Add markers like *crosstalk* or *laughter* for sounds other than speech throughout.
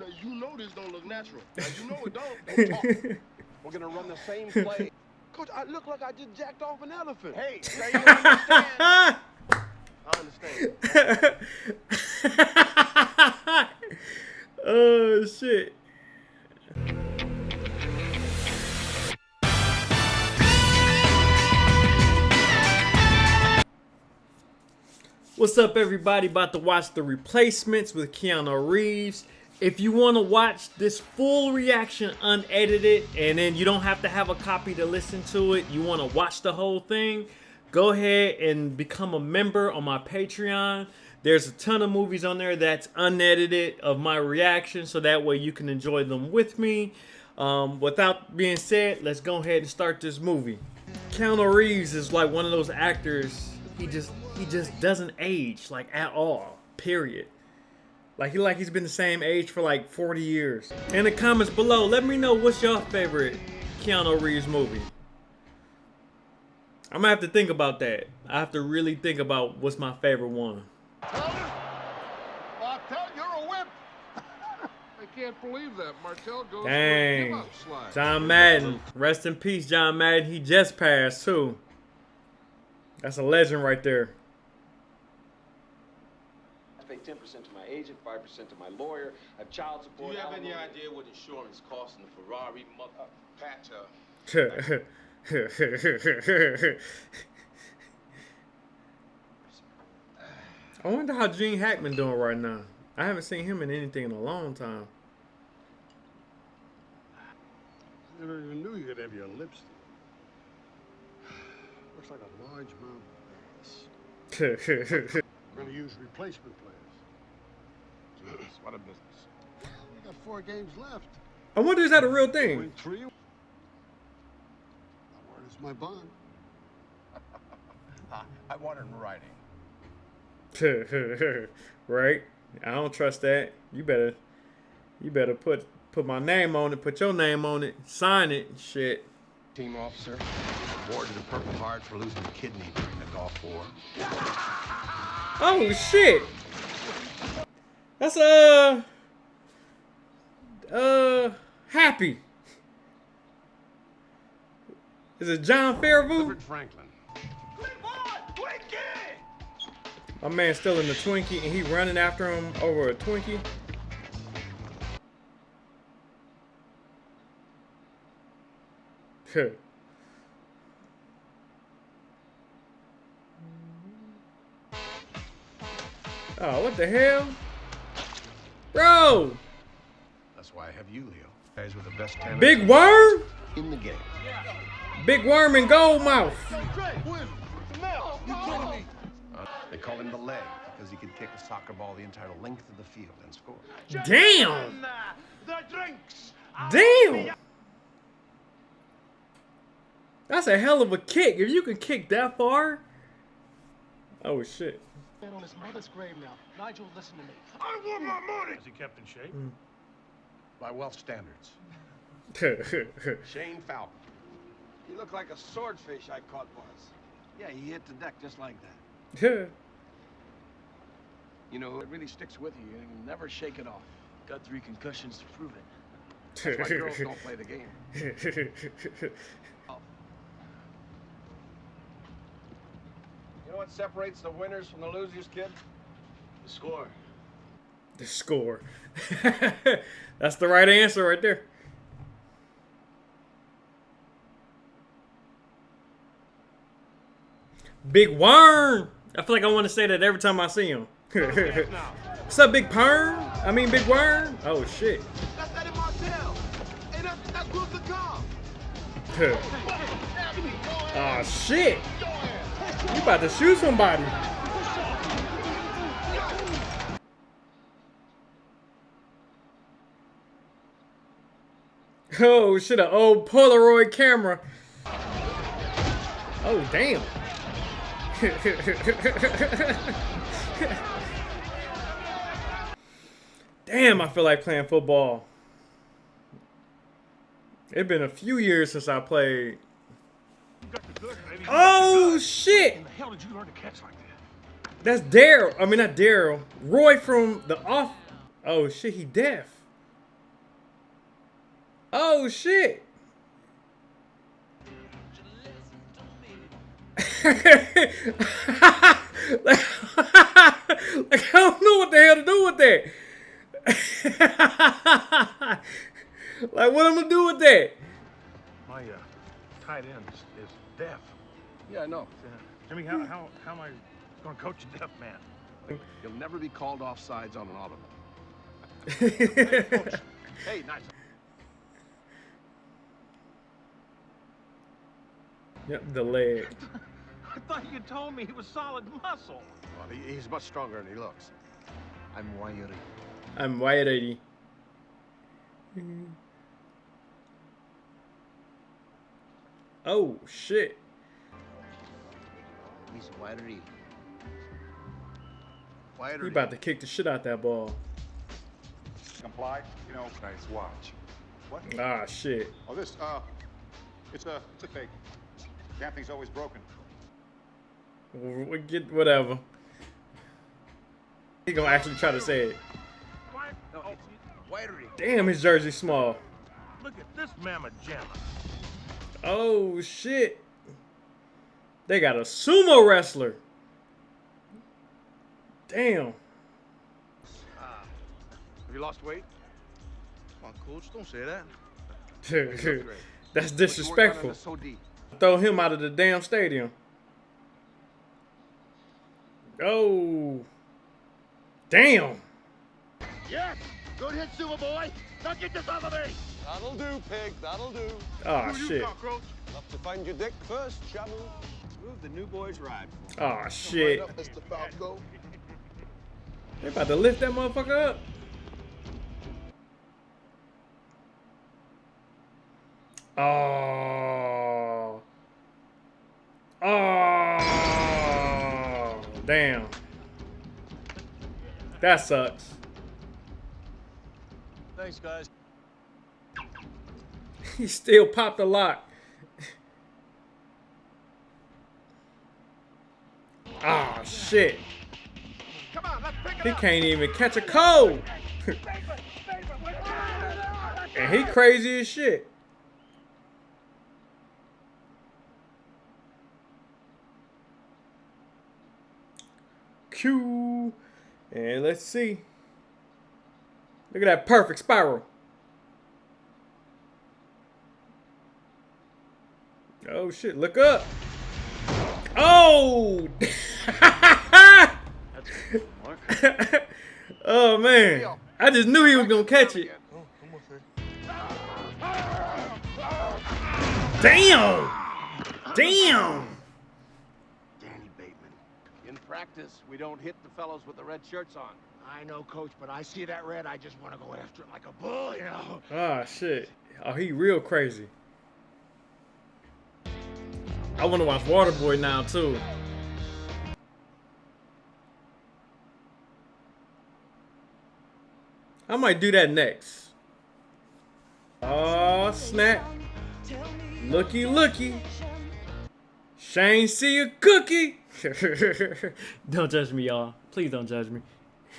Now, you know this don't look natural. Now, you know it don't. *laughs* We're gonna run the same play. *laughs* Coach, I look like I just jacked off an elephant. hey, now you *laughs* understand. I understand. oh shit. What's up, everybody? About to watch the replacements with Keanu Reeves. If you want to watch this full reaction unedited and then you don't have to have a copy to listen to it, you want to watch the whole thing, go ahead and become a member on my Patreon. There's a ton of movies on there that's unedited of my reaction, so that way you can enjoy them with me. Um, without being said, let's go ahead and start this movie. Keanu Reeves is like one of those actors. He just he just doesn't age like at all. Period. Like he like he's been the same age for like 40 years. In the comments below, let me know what's your favorite Keanu Reeves movie. I'm gonna have to think about that. I have to really think about what's my favorite one. Martel, you're a whip. *laughs* I can't believe that. Martel goes Dang. for a slide. John Madden. Rest in peace, John Madden. He just passed too. That's a legend right there. I pay 10% to my agent, 5% to my lawyer. I have child Do support. you have any idea what insurance costs in the Ferrari mother? Pat, uh, *laughs* I wonder how Gene Hackman doing right now. I haven't seen him in anything in a long time. I never even knew you could have your lipstick. *sighs* Looks like a large amount of ass. We're going to use replacement players. Jeez, what a business. We got four games left. I wonder is that a real thing? Win three. Now, where is my bond? *laughs* I want it in writing. *laughs* right? I don't trust that. You better you better put put my name on it, put your name on it, sign it, shit. Team officer awarded a Purple Heart for losing a kidney during the Gulf War. Oh shit. That's uh uh happy. Is it John Fairview? Franklin. My man's still in the Twinkie and he running after him over a Twinkie. Oh, what the hell? Bro! That's why I have you, Leo. Guys with the best talent Big worm? in the game. Big worm and gold mouth. They call him the leg because he can kick a soccer ball the entire length of the field and score. Damn! Damn! That's a hell of a kick. If you can kick that far. Oh shit. Man on his mother's grave now. Nigel, listen to me. I want my money! Is he kept in shape? Hmm. By Welsh standards. *laughs* Shane Falco. You look like a swordfish I caught once. Yeah, he hit the deck just like that. *laughs* You know, it really sticks with you. You can never shake it off. Got three concussions to prove it. That's why girls don't play the game. *laughs* You know what separates the winners from the losers, kid? The score. the score. *laughs* That's the right answer right there. Big Worm. I feel like I want to say that every time I see him. *laughs* What's up, Big Perm? I mean, Big Worm. Oh shit. That's Eddie Martel. Hey, that's, that's Wilson Cobb. oh *laughs* ah, shit. You about to shoot somebody. Oh shit, an old Polaroid camera. Oh damn. *laughs* damn, I feel like playing football. It's been a few years since I played. Oh shit! The hell did you learn to catch like that? That's Daryl. I mean, not Daryl. Roy from the off. Oh shit, he deaf. Oh shit. like, *laughs* like, I don't know what the hell to do with that. *laughs* like, what am I'm gonna do with that? My tight end is, is deaf. Yeah, I know. Uh, Jimmy, how, how, how am I going to coach a deaf man? You'll never be called off sides on an audible. *laughs* Hey, nice. yep, the leg. I thought you told me he was solid muscle. Well, he, he's much stronger than he looks. I'm wiry. I'm wiry. Oh shit. He's wiry. He Wiry. about to kick the shit out that ball. Comply? You know, nice watch. What? Ah shit. Oh, this, uh, it's a, it's a fake. Damn thing's always broken. We get whatever. He gonna actually try to say it. No, it's. Damn, his jersey small. look at this mamma jamma. Oh shit. They got a sumo wrestler. Damn. Ah. Have you lost weight? Come on, coach, don't say that. *laughs* That's But you worked on it disrespectful. Throw him out of the damn stadium. Oh. Damn. Yes! Good hit, Super Boy! Now get this off of me! That'll do, pig, that'll do. Oh shit. Enough to find your dick first, Shamu. Move the new boys ride. Ah, oh shit. Right up, Mr. Falco. They about to lift that motherfucker up. Oh. Oh. Damn. That sucks. Thanks, guys. He still popped the lock. Ah, shit. Come on, let's pick it He can't even catch a cold. *laughs* and he crazy as shit. Q. And let's see. Look at that perfect spiral. Oh shit, look up. Oh! *laughs* oh man. I just knew he was gonna catch it. Damn! Damn! Danny Bateman. In practice, we don't hit the fellows with the red shirts on. I know, Coach, but I see that red, I just want to go after it like a bull, you know? Ah shit. Oh, he real crazy. I wanna watch Waterboy now too. I might do that next. Oh snap. Looky looky. Shane see a cookie. *laughs* don't judge me, y'all. Please don't judge me. *laughs*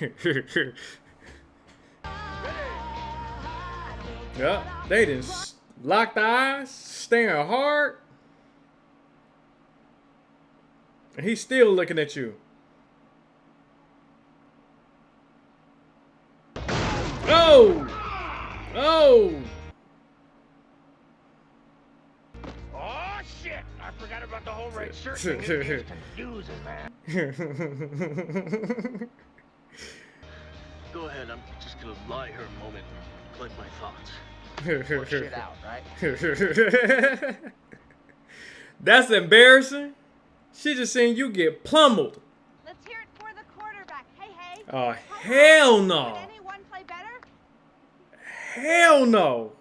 yeah, they just locked the eyes, staring hard. And he's still looking at you. Oh! Oh! Oh, shit! I forgot about the whole red *laughs* shirt thing. It is confusing, man. *laughs* Go ahead, I'm just gonna lie here a moment, collect my thoughts. Shit out, right? *laughs* That's embarrassing. She just seen you get pummeled. Let's hear it for the quarterback. Hey, hey. Oh, hell Did no. anyone play better? Hell no.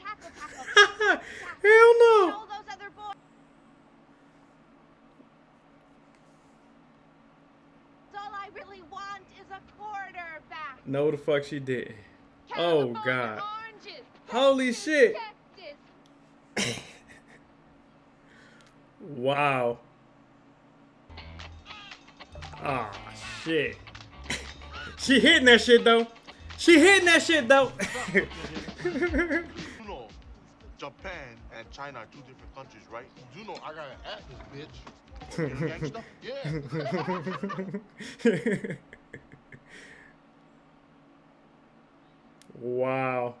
Tackle, tackle. *laughs* Hell no. Those other boys. All I really want is a quarterback. No, the fuck she did. Oh, God. Oranges. Holy Texas, shit. Texas. *laughs* Wow. Ah, shit. she hitting that shit though. She hitting that shit though. *laughs* Japan and China are two different countries, right? You know I got an atlas, bitch. You're a gangster? Yeah. wow.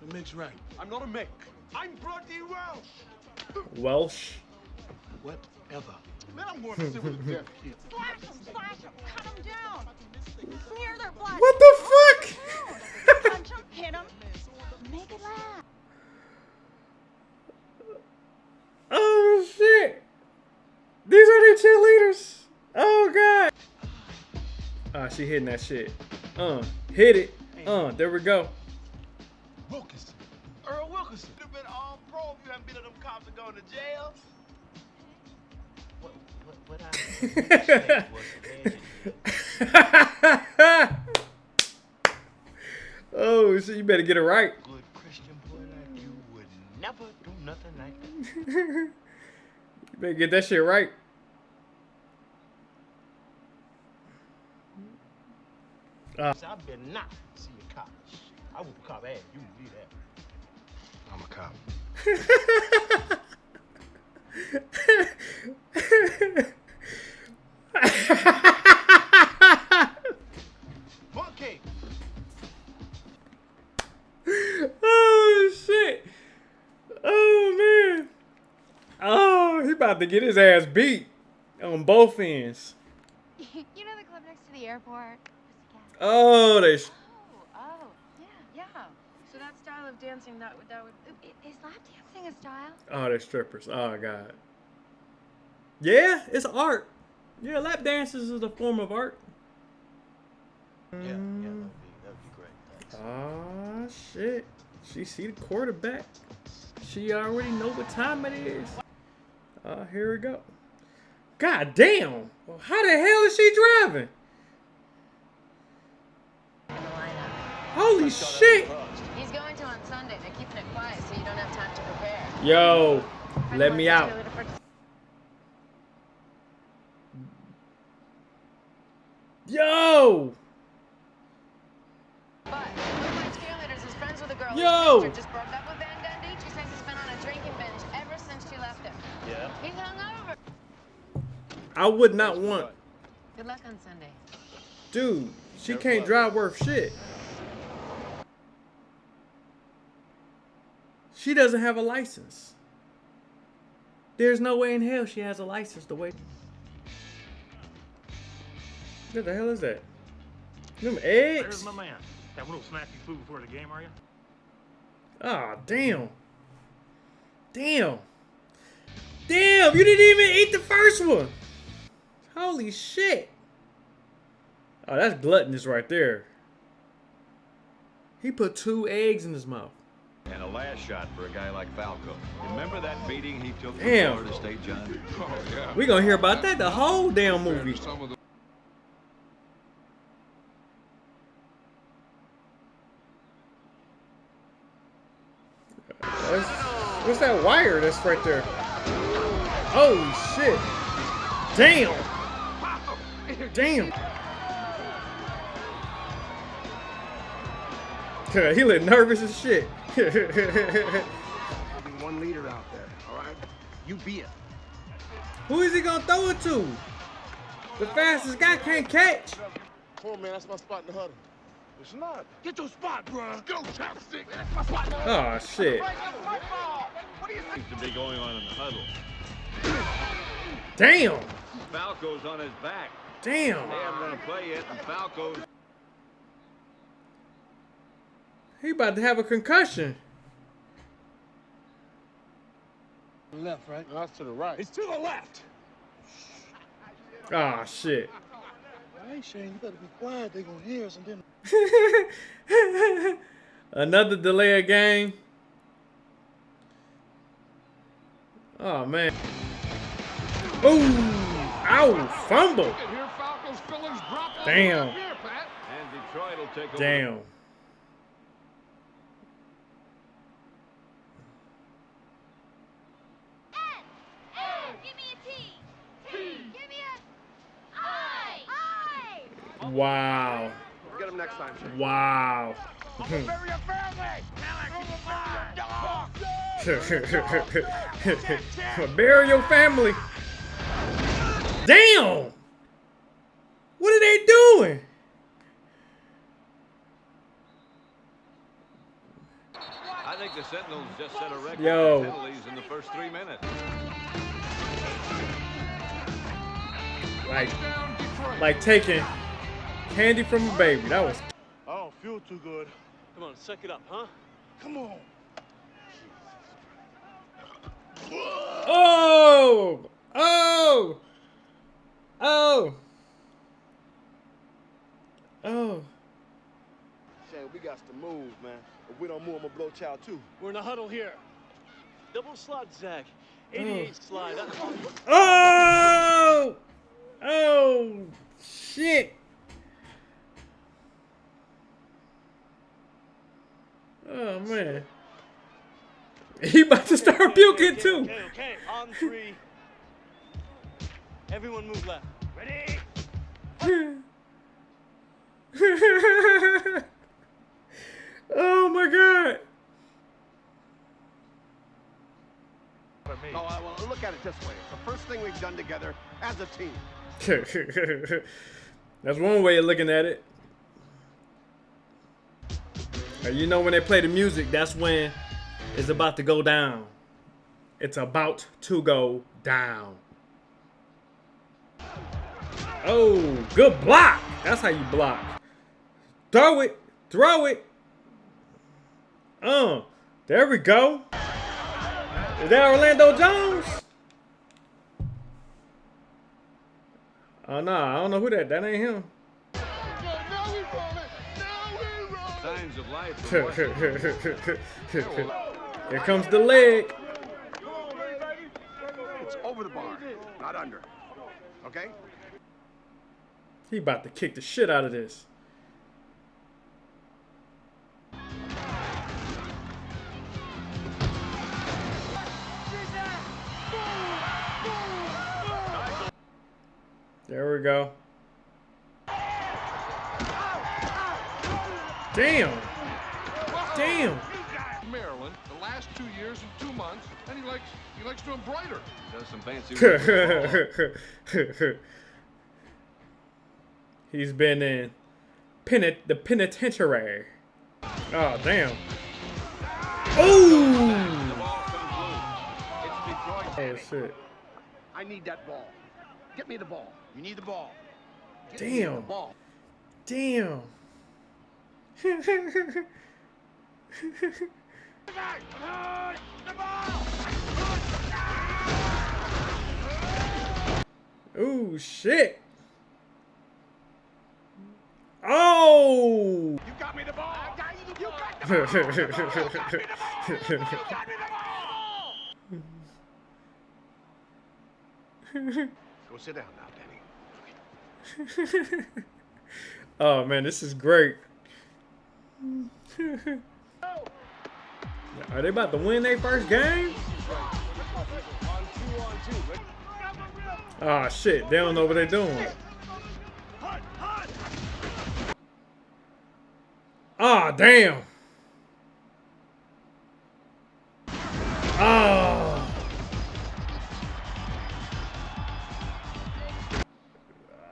The Mick's right. I'm not a Mick. I'm bloody Welsh. Welsh. Whatever. Man, I'm going to sit with a deaf kid. *laughs* Slash them, slash them, cut them down. Smear their blood. What the fuck? Punch them, hit them, make it laugh. oh shit. These are the cheerleaders. Oh god. Ah, she hitting that shit. Uh, hit it. Uh, there we go. Wilkinson. *laughs* oh so you better get it right. good Christian boy like you would never do nothing like that. *laughs* You better get that shit right. Uh, I better not see a cop. I will cop ass. You can believe that. I'm a cop. *laughs* Monkey! *laughs* oh shit. Oh man. Oh, he about to get his ass beat on both ends. *laughs* you know the club next to the airport? Oh, they. Oh, oh, yeah, yeah. So that style of dancing, that would, that would. Is lap dancing a style? Oh, they're strippers. Oh god. Yeah, it's art. Yeah, lap dances is a form of art. Yeah, yeah, that would be, that would be great. Thanks. Ah shit. She see the quarterback. She already know what time it is. Uh, here we go. God damn. Well, how the hell is she driving? In the lineup. Holy shit. He's going to on Sunday. They're keeping it quiet so you don't have time to prepare. Yo, let me out. cheerleader for- Yo. But one of my cheerleaders is friends with a girl Yo. just broke up with Van Gundy. She says he's been on a drinking binge ever since she left him. Yeah? He's hungover. I would not want. Good luck on Sunday. Dude, she can't drive worth shit. She doesn't have a license. There's no way in hell she has a license the way. What the hell is that? Them There's eggs? my man. That little snacky food before the game, are you? Ah, damn. Damn. Damn, you didn't even eat the first one. Holy shit. Oh, that's gluttonous right there. He put two eggs in his mouth. And a last shot for a guy like Falco. Remember that beating he took from Florida State, John? *laughs* Oh, yeah. We gonna hear about that the whole damn movie. Some of the What's, what's that wire that's right there? Holy shit. Damn. Damn. *laughs* he look nervous as shit. *laughs* One leader out there, all right? You be it. Who is he gonna throw it to? The fastest guy can't catch. Come on, man. That's my spot in the huddle. It's not. Get your spot, bruh. Go, chopstick. That's my spot. Oh shit. What do you think? Seems to be going on in the huddle. Damn. Falco's on his back. Damn. They haven't run a play yet, and Falco's He about to have a concussion. Left, right? No, that's to the right. It's to the left. Oh shit. Hey, Shane, you better be quiet. They gonna hear us and then. *laughs* Another delay of game. Oh man. Ooh. Ow. Fumble. Damn. can hear Falco's feelings drop all Damn. over here, Pat. and Detroit will take over. Damn. Give me a T. T. Give me a I. I. Wow. Get him next next time, Shane. Wow. *laughs* Bury your family. Damn! What are they doing? I think the Sentinels just set a record Yo. for penalties in the first three minutes. Like, like taking candy from a baby. That was. I don't feel too good. Come on, suck it up, huh? Come on. Oh! Oh! Oh! Oh! Shane, we got to move, man. If we don't move, I'm gonna blow child too. We're in a huddle here. Double slot, Zach. 88 slide. Oh! Oh! Shit! Oh man. He about to start puking too. Okay, okay. On three. Everyone move left. Ready? *laughs* oh my god. No, oh, I- well, look at it this way. It's the first thing we've done together as a team. *laughs* That's one way of looking at it. And you know when they play the music, that's when it's about to go down. It's about to go down. Oh, good block. That's how you block. Throw it. Throw it. Uh, there we go. Is that Orlando Jones? Oh no, I don't know who that. That ain't him. Of life. Here comes the leg. It's over the bar, not under. Okay? He about to kick the shit out of this. There we go. Damn. Damn. Maryland the last two years and two months, and he likes he likes to embroider. Does some fancy. *laughs* He's been in penit the penitentiary. Oh damn. Oh. Oh shit. I need that ball. Get me the ball. You need the ball. Get me the Damn. ball. Damn. *laughs* *laughs* Ooh, shit. Oh! You got me the ball. I got you the ball. *laughs* The ball. You got me the ball. You got me the ball. *laughs* Go sit down now, Danny. oh man, this is great. Are they about to win their first game? Oh shit, they don't know what they're doing. Ah, damn. Oh.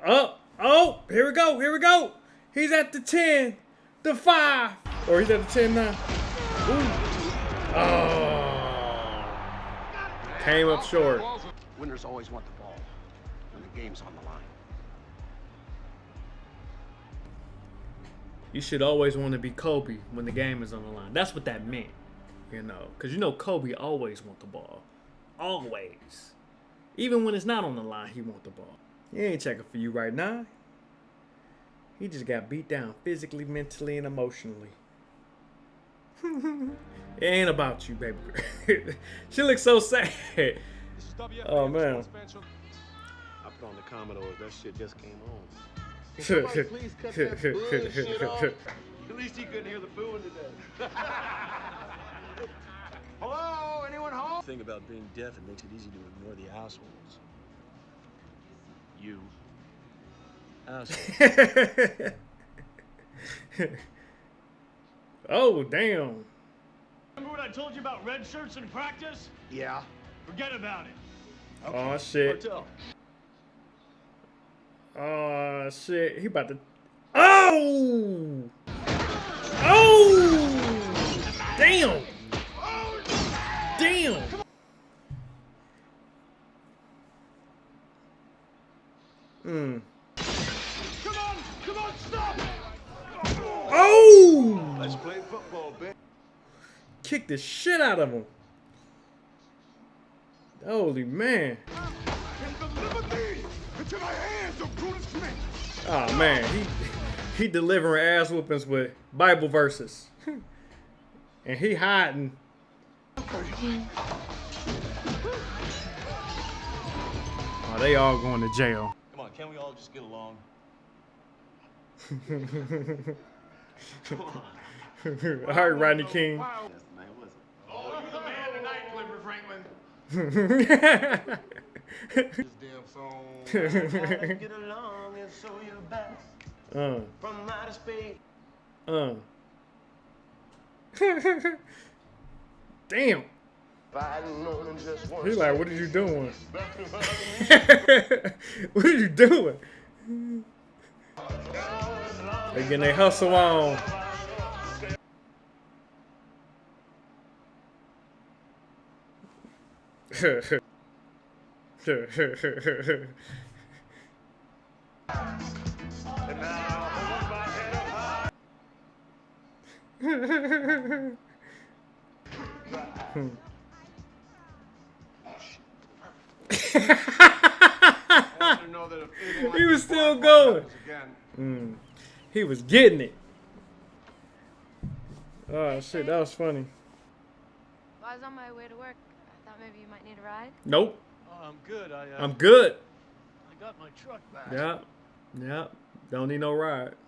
Oh, oh, here we go, here we go. He's at the 10, the 5, or he's at the 10 now. Ooh. Oh. Came up short. Winners always want the ball when the game's on the line. You should always want to be Kobe when the game is on the line. That's what that meant, you know. Because you know Kobe always want the ball. Always. Even when it's not on the line, he want the ball. He ain't checking for you right now. He just got beat down physically, mentally, and emotionally. It ain't about you, baby. *laughs* she looks so sad. Oh, oh man. I put on the Commodores. That shit just came on. Somebody *laughs* please cut that bullshit off. *laughs* At least he couldn't hear the booing today. Hello, anyone home? The thing about being deaf, it makes it easy to ignore the assholes. You. Asshole. Oh, damn. Remember what I told you about red shirts in practice? Yeah. Forget about it. Oh, shit. Hotel. Oh, shit. He about to... Oh! Oh! Damn! Damn! Hmm. Come on, come on, stop! Oh! Let's play football, bitch. Kick the shit out of him. Holy man. Into my hands, of Brutus Smith! Oh man, he *laughs* he delivering ass whoopings with Bible verses. *laughs* and he hiding. Oh, they all going to jail. Come on, can't we all just get along? *laughs* all right, Rodney King. Oh, you the man tonight, Clifford Franklin. This damn song. Get along and show your best uh, from outer space. uh. Damn. Fighting on just one He like, what are you doing? *laughs* what are you doing? They getting their hustle on. *laughs* he was still going. Mm. He was getting it. Oh shit, that was funny. I was on my way to work. I thought maybe you might need a ride. Nope, Oh, I'm good. I, uh, I'm good. I got my truck back. Yeah, yeah. Don't need no ride. *sighs*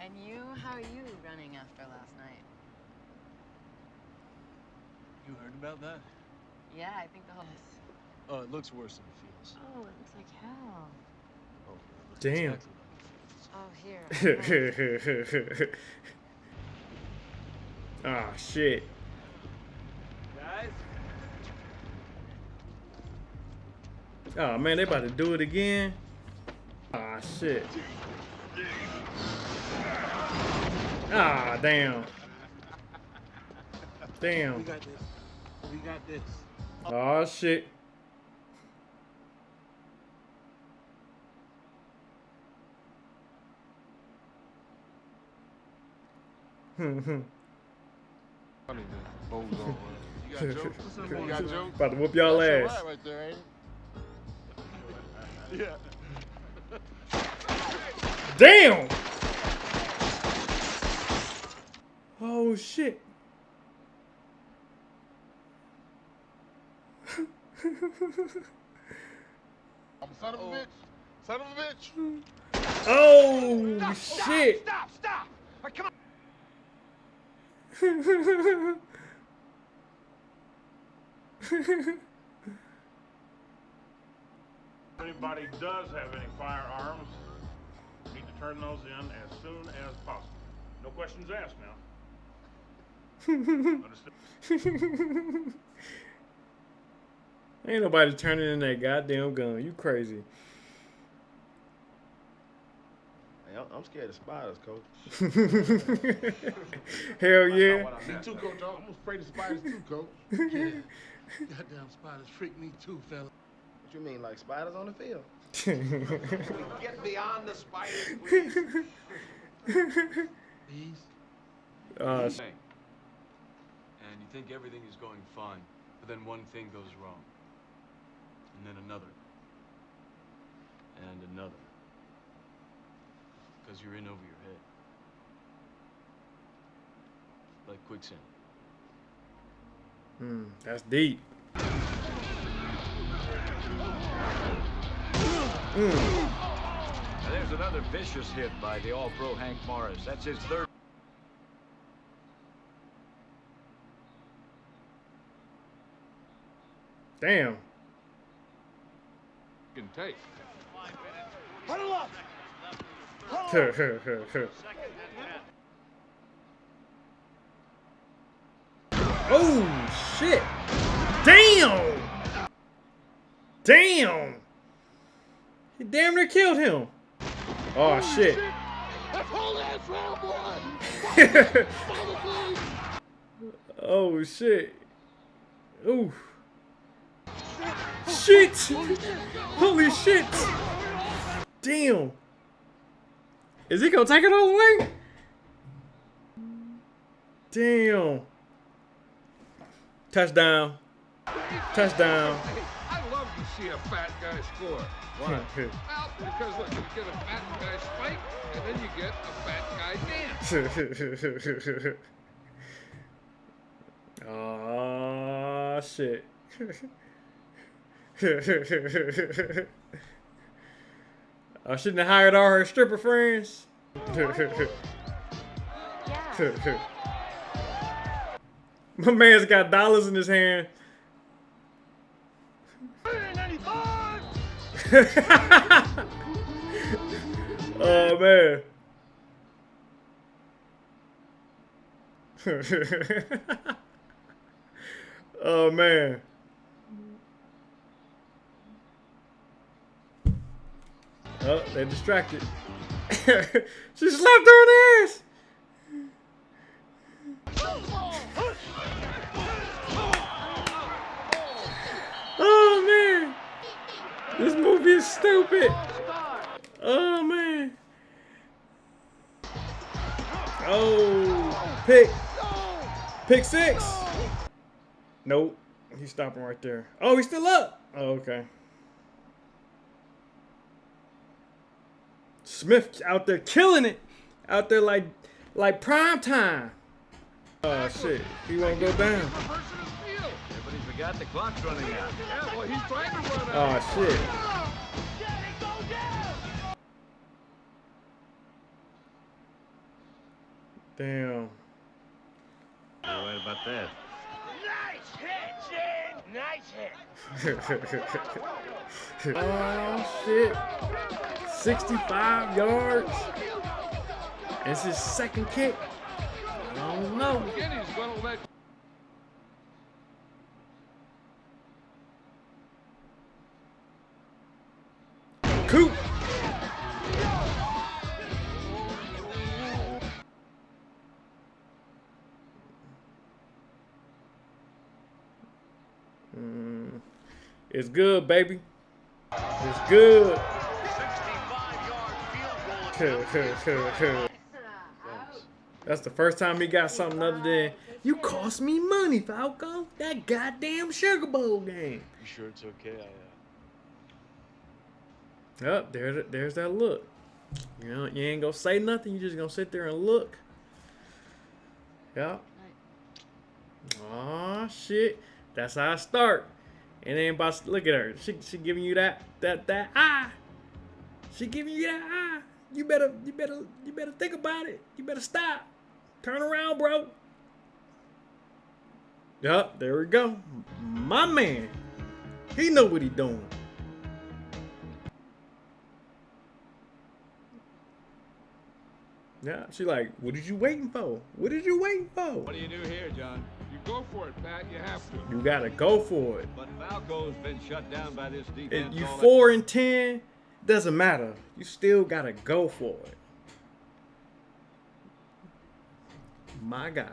And you? How are you running after last night? You heard about that? Yeah, I think the whole. Oh, it looks worse than it feels. Oh, it looks like hell. Oh, Damn. exactly like. Oh, here. *laughs* Ah shit. Guys? Oh man, they about to do it again. Ah shit. Ah damn. Damn. We got this. We got this. Oh shit. Hmm, *laughs* hmm. Funny, the bozo. You got jokes? *laughs* You got jokes? About to whoop y'all ass. all right right there, ain't it? yeah. Damn! Oh shit. *laughs* I'm a son of a oh. bitch. Son of a bitch. Oh shit. Stop, stop! Or come on! Anybody does have any firearms, need to turn those in as soon as possible. No questions asked now. *laughs* Ain't nobody turning in that goddamn gun. You crazy. Hey, I'm- I'm scared of spiders, coach. *laughs* Hell yeah. Me too, coach. I'm afraid of spiders too, coach. *laughs* Goddamn spiders freak me too, fella. What you mean, like spiders on the field? *laughs* Get beyond the spiders, please. Please. Uh. And you think everything is going fine, but then one thing goes wrong. And then another. And another. Because you're in over your head. Like quicksand. Hmm, that's deep. Mm. Now, there's another vicious hit by the All-Pro Hank Morris. That's his third. Damn. can take. Huddle up! *laughs* oh shit! Damn! Damn! He damn near killed him. Oh shit. *laughs* oh shit. Ooh. Shit! Holy shit! Damn! Is he gonna take it all the way? Damn. Touchdown. Touchdown. I love to see a fat guy score. Why? *laughs* well, because look, you get a fat guy spike, and then you get a fat guy dance. *laughs* Aw, shit. *laughs* I shouldn't have hired all her stripper friends. *laughs* My man's got dollars in his hand. *laughs* oh man. *laughs* oh man. Oh, they distracted. *laughs* she slapped her ass. Oh man. This movie is stupid. Oh man. Oh, pick. Pick six. Nope. He's stopping right there. Oh, he's still up. Oh, okay. Smith out there killing it. Out there like like prime time. Oh shit. He won't go down. Yeah, but he forgot the clock's running out. Yeah, well, he's trying to run Oh shit. Damn. You're right about that. Nice hit, Jen! Nice hit! *laughs* oh shit. 65 yards. It's his second kick. I don't know. It's good, baby. It's good. *laughs* That's the first time he got something other than you cost me money, Falco. That goddamn Sugar Bowl game. You sure it's okay? I, uh... Oh, there, there's that look. You know, you ain't gonna say nothing. You just gonna sit there and look. Yep. Oh shit. That's how I start. And then about look at her. She she giving you that that that ah. She giving you that ah. You better you better you better think about it. You better stop. Turn around, bro. Yup, there we go. My man. He know what he doing. Yeah, she like, what did you waiting for? What did you waiting for? What do you do here, John? You go for it, Pat. You have to. You gotta go for it. But Falco's been shut down by this defense. If you four and ten, doesn't matter. You still gotta go for it. My God.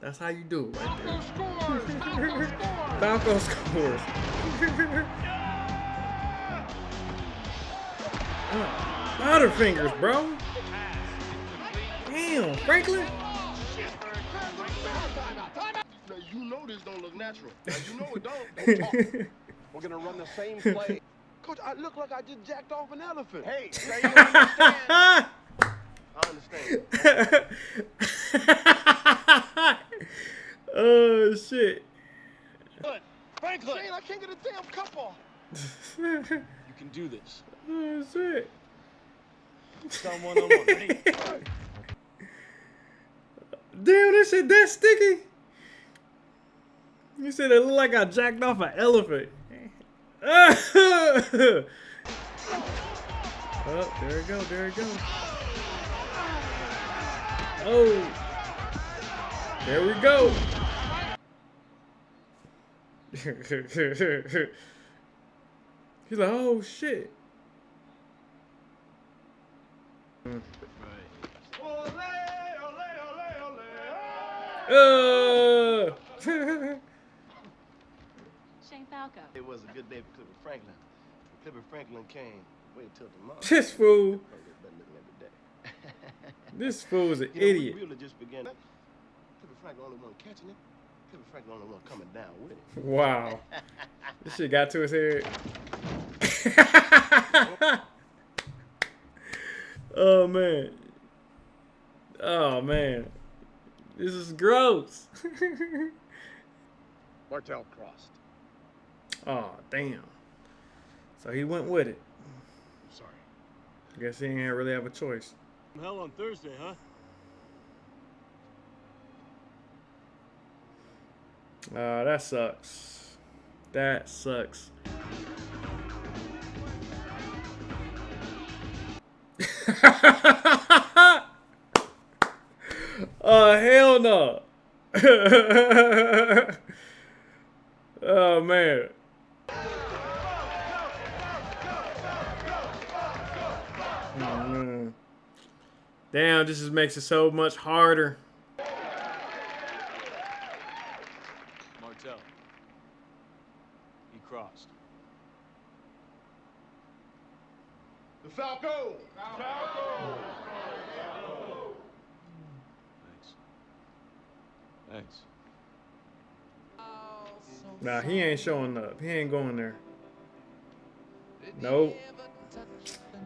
That's how you do it right there. *laughs* Falco scores. *laughs* uh, Butterfingers, bro. Damn, Franklin. Know this don't look natural. *laughs* Now, you know it don't. Don't talk. *laughs* We're gonna run the same play. Coach, I look like I just jacked off an elephant. Hey, *laughs* now you understand. I understand. oh shit. Franklin! Shane, I can't get a damn cup off. You can do this. Oh shit. Someone on one. Damn, this shit that sticky. You said it looked like I jacked off an elephant. *laughs* Oh, there we go, there we go. Oh. There we go. *laughs* He's like, oh shit. Uh. *laughs* Shane Falco. It was a good day for Clifford Franklin. When Clifford Franklin came. Wait till tomorrow. This fool. *laughs* This fool is an you know, idiot. We really just began. Clifford Franklin only one catching it. Clifford Franklin only one coming down with it. Wow. *laughs* this shit got to his head. *laughs* oh man. Oh man. This is gross. Martel crossed. Oh damn. So he went with it. Sorry. I Guess he didn't really have a choice. Hell on Thursday, huh? Uh, that sucks. That sucks. *laughs* uh, hell no. *laughs* oh, man. Damn, this just makes it so much harder. Martel. He crossed. The Falco! Falco! Thanks. Thanks. Nah, he ain't showing up. He ain't going there. Nope.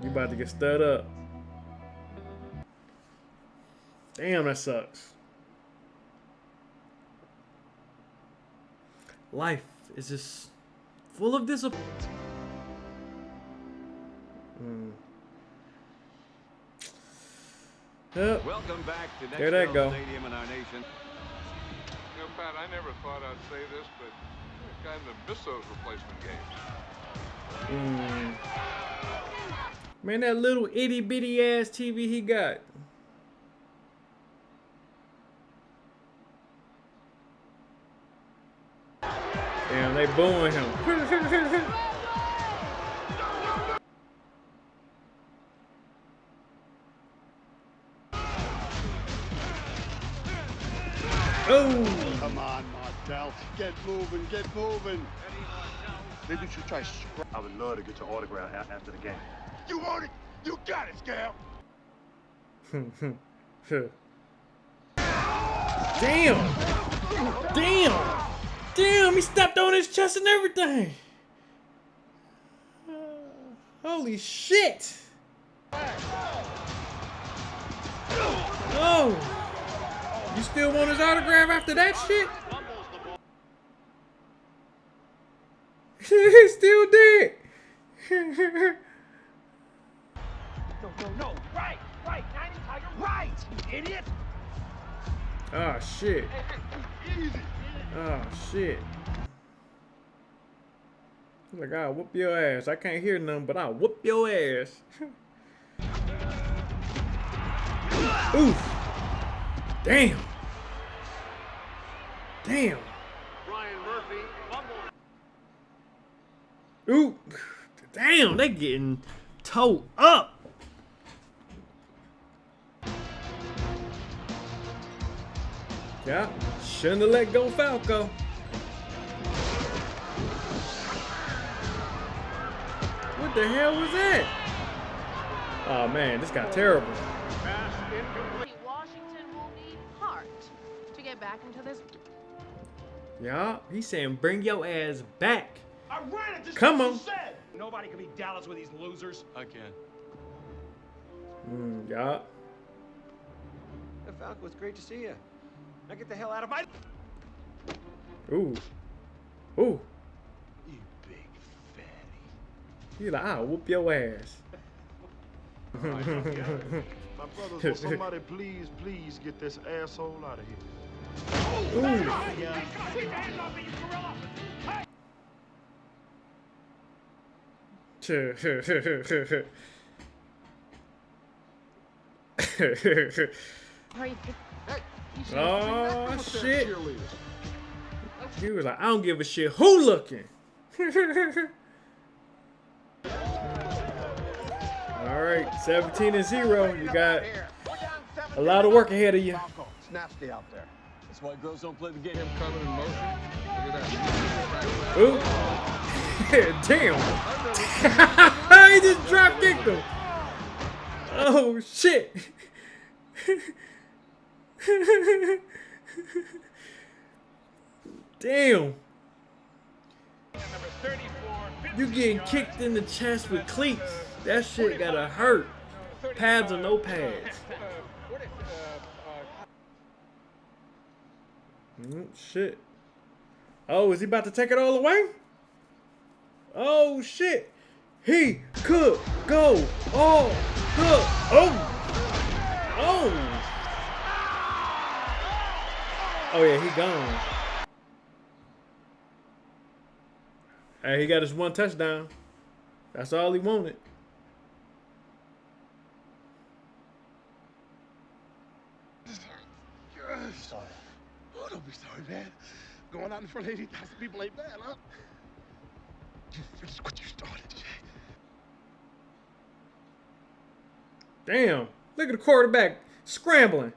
You about to get stirred up. Damn, that sucks. Life is just full of disappointment. Hmm. Yep. Welcome back to There they Nextel go. Stadium in our nation. You know, Pat, I never thought I'd say this, but I kind of miss those replacement games. Mm. Man, that little itty bitty ass TV he got. Damn, they booing him. oh. Come on, Martel. Get moving, get moving. Maybe you should try scrap. I would love to get your autograph after the game. You want it? You got it, Scal. *laughs* Damn! Damn! Damn, he stepped on his chest and everything! Uh, holy shit! Oh! You still want his autograph after that shit? *laughs* he still did! No, no, no. Right, right. 90 Tiger, right, you idiot. oh shit. Easy. Oh shit. Like, I'll whoop your ass. I can't hear nothing, but I'll whoop your ass. *laughs* Oof. Damn. Damn. Brian Murphy fumbled. Ooh. *sighs* Damn, they getting towed up. Yeah, shouldn't have let go Falco. What the hell was that? Oh man, this got terrible. Washington will need heart to get back into this. Yeah, he's saying bring your ass back. I ran it. Just Come on. said. Nobody can beat Dallas with these losers. I can. Mm, yeah. Hey, Falco, it's great to see you. Now get the hell out of my. Ooh. Ooh. You big fatty. He like, I'll whoop your ass. *laughs* My brothers, will somebody please, please get this asshole out of here? *laughs* oh shit! He was like, I don't give a shit who looking. *laughs* All right, 17 and zero. You got a lot of work ahead of you. Nasty out there. That's why girls don't play the game. Him coming in motion. Look at that. Ooh. *laughs* Damn. *laughs* he just drop kicked him. Oh shit. Damn. You getting kicked in the chest with cleats. That shit gotta hurt. Pads or no pads. Mm, shit. Oh, is he about to take it all away? Oh, shit. He could go all the... Oh! Oh! Oh, yeah, he gone. Hey, he got his one touchdown. That's all he wanted. Sorry. Oh, don't be sorry, man. Going out in front of 80,000 people ain't bad, huh? You finished what you started, Jay. Damn. Look at the quarterback scrambling.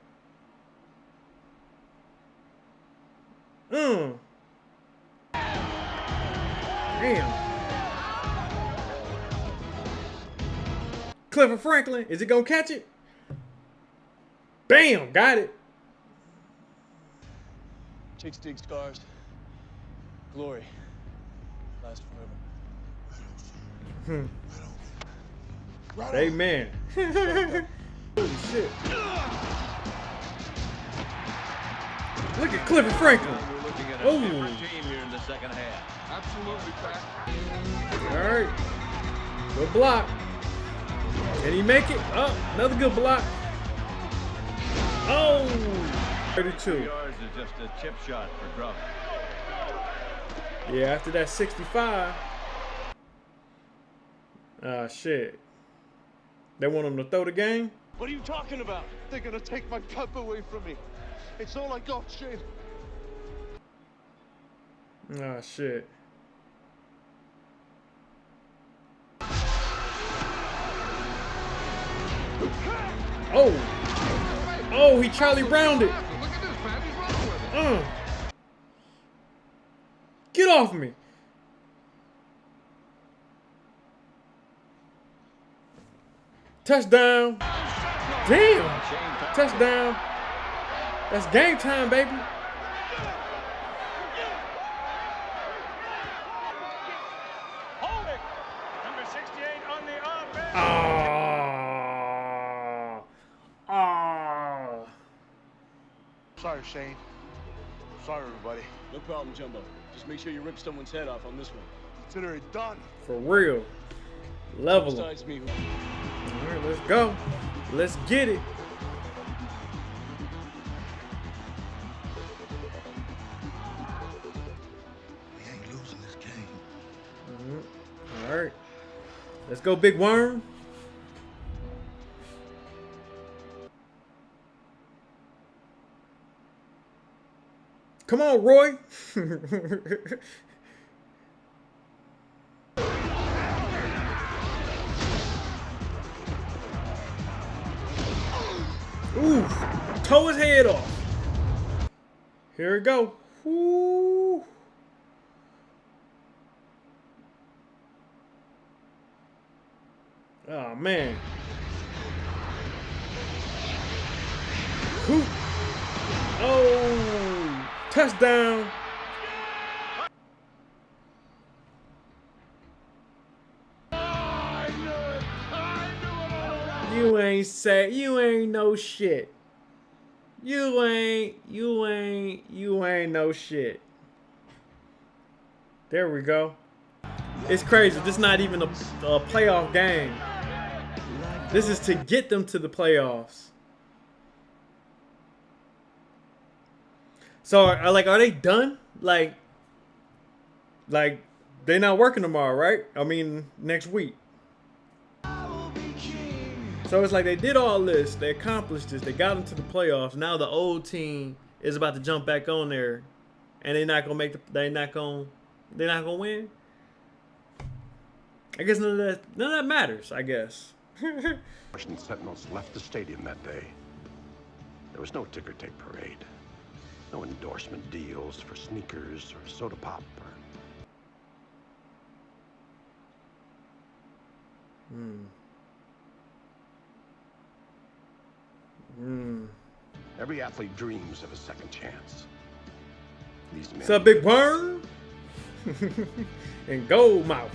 Mm. Damn. Clifford Franklin, is he gonna catch it? Bam, got it. Chicks dig scars. Glory. Last forever. Hmm. Amen. *laughs* Holy shit. Look at Clifford Franklin. We're looking at a Oh. different here in the second half. Absolutely, Pat. All right. Good block. Can he make it? Oh, another good block. Oh, 32. Yards is just a chip shot for Gruff. Yeah, after that 65. Ah, shit. They want him to throw the game? What are you talking about? They're gonna take my cup away from me. It's all I got, Shane. Ah, shit. Oh. Oh, he Charlie it. Uh. Get off me. Touchdown. Damn. Touchdown. That's game time, baby. Hold it! Number 68 on the offense. Ah. Ah. Sorry, Shane. Sorry, everybody. No problem, Jumbo. Just make sure you rip someone's head off on this one. Consider it done. For real. Level. Besides me. All right, let's go. Let's get it. Go, Big Worm. Come on, Roy. *laughs* Ooh, toe his head off. Here we go. Ooh. Man. Who? Oh, touchdown. You ain't say you ain't no shit. You ain't you ain't you ain't no shit. There we go. It's crazy. This is not even a, a playoff game. This is to get them to the playoffs. So, are, like, are they done? Like, like they're not working tomorrow, right? I mean, next week. So it's like they did all this, they accomplished this, they got into the playoffs. Now the old team is about to jump back on there, and they're not gonna make the, they're not gonna, they're not gonna win. I guess none of that, none of that matters. I guess. Washington Sentinels left the stadium that day. There was no ticker tape parade, no endorsement deals for sneakers or soda pop or Hmm. Hmm. Every athlete dreams of a second chance. These men. What's up, Big Burn? *laughs* and Gold Mouth.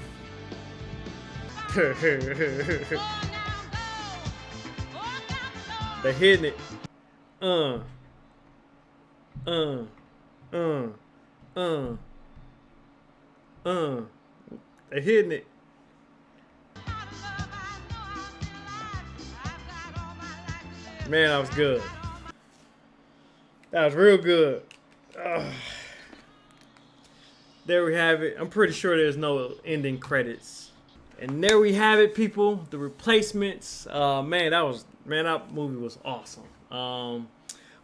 *laughs* They hitting it. Uh. Uh. Uh. Uh. Uh. They're hitting it. Man, that was good. That was real good. Ugh. There we have it. I'm pretty sure there's no ending credits. And there we have it, people. The replacements. Uh, man, that was man, that movie was awesome. Um,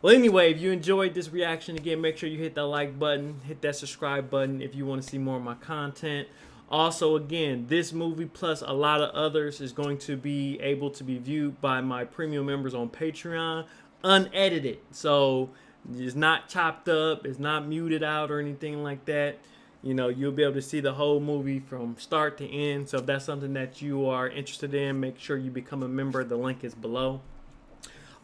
well, anyway, if you enjoyed this reaction, again, make sure you hit that like button, hit that subscribe button if you want to see more of my content. Also, again, this movie plus a lot of others is going to be able to be viewed by my premium members on Patreon, unedited. So it's not chopped up, it's not muted out or anything like that. You know, you'll be able to see the whole movie from start to end. So if that's something that you are interested in, make sure you become a member. The link is below.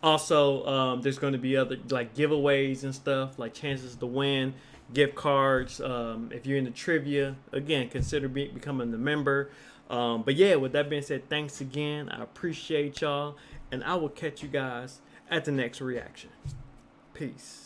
Also, um, there's going to be other like giveaways and stuff, like chances to win, gift cards. Um, if you're into trivia, again, consider be becoming a member. Um, but yeah, with that being said, thanks again. I appreciate y'all, and I will catch you guys at the next reaction. Peace.